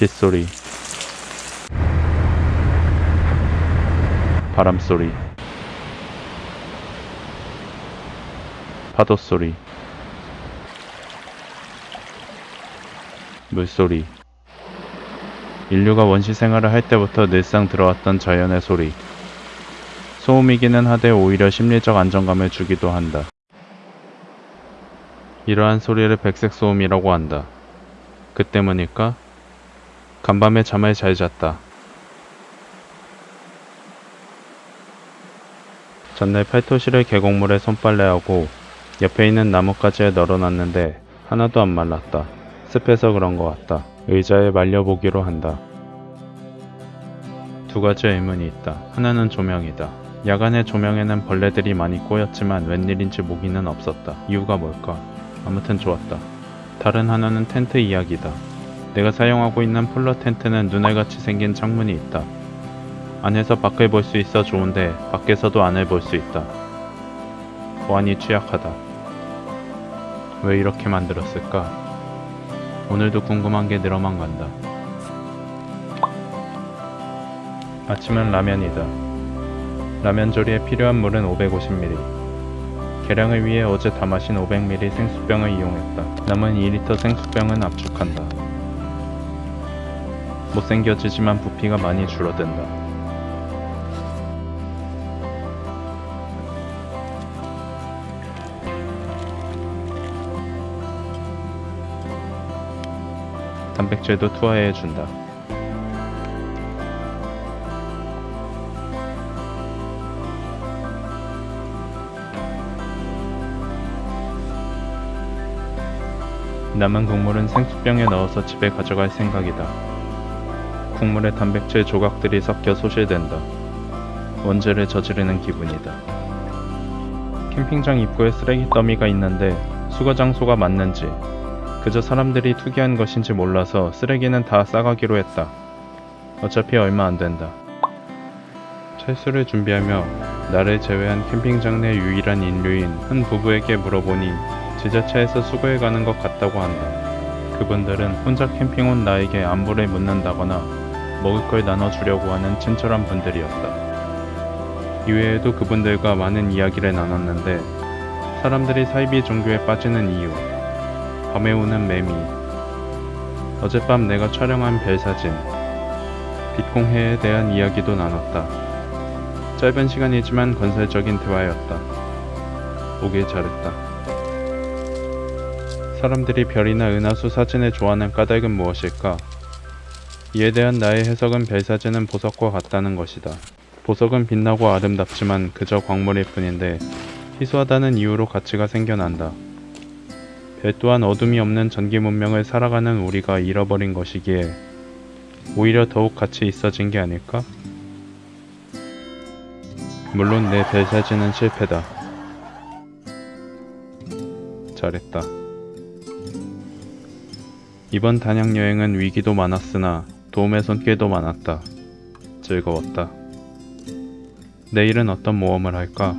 빗소리 바람소리 파도소리 물소리 인류가 원시 생활을 할 때부터 늘상 들어왔던 자연의 소리 소음이기는 하되 오히려 심리적 안정감을 주기도 한다. 이러한 소리를 백색 소음이라고 한다. 그 때문일까? 간밤에 잠을 잘 잤다. 전날 팔토시를 계곡물에 손빨래하고 옆에 있는 나뭇가지에 널어놨는데 하나도 안 말랐다. 습해서 그런 것 같다. 의자에 말려보기로 한다. 두 가지 의문이 있다. 하나는 조명이다. 야간의 조명에는 벌레들이 많이 꼬였지만 웬일인지 모기는 없었다. 이유가 뭘까? 아무튼 좋았다. 다른 하나는 텐트 이야기다. 내가 사용하고 있는 폴러 텐트는 눈알같이 생긴 창문이 있다. 안에서 밖을 볼 수 있어 좋은데 밖에서도 안을 볼 수 있다. 보안이 취약하다. 왜 이렇게 만들었을까? 오늘도 궁금한 게 늘어만 간다. 아침은 라면이다. 라면 조리에 필요한 물은 550ml. 계량을 위해 어제 다 마신 500ml 생수병을 이용했다. 남은 2리터 생수병은 압축한다. 못생겨지지만 부피가 많이 줄어든다. 단백질도 투하해준다. 남은 국물은 생수병에 넣어서 집에 가져갈 생각이다. 국물에 단백질 조각들이 섞여 소실된다. 원죄를 저지르는 기분이다. 캠핑장 입구에 쓰레기 더미가 있는데 수거 장소가 맞는지 그저 사람들이 투기한 것인지 몰라서 쓰레기는 다 싸가기로 했다. 어차피 얼마 안 된다. 철수를 준비하며 나를 제외한 캠핑장 내 유일한 인류인 한 부부에게 물어보니 지자체에서 수거해 가는 것 같다고 한다. 그분들은 혼자 캠핑 온 나에게 안부를 묻는다거나 먹을 걸 나눠주려고 하는 친절한 분들이었다. 이외에도 그분들과 많은 이야기를 나눴는데 사람들이 사이비 종교에 빠지는 이유, 밤에 오는 매미, 어젯밤 내가 촬영한 별 사진, 빛공해에 대한 이야기도 나눴다. 짧은 시간이지만 건설적인 대화였다. 오길 잘했다. 사람들이 별이나 은하수 사진을 좋아하는 까닭은 무엇일까? 이에 대한 나의 해석은 별 사진은 보석과 같다는 것이다. 보석은 빛나고 아름답지만 그저 광물일 뿐인데 희소하다는 이유로 가치가 생겨난다. 별 또한 어둠이 없는 전기 문명을 살아가는 우리가 잃어버린 것이기에 오히려 더욱 가치 있어진 게 아닐까? 물론 내별 사진은 실패다. 잘했다. 이번 단양 여행은 위기도 많았으나 도움의 손길도 많았다. 즐거웠다. 내일은 어떤 모험을 할까?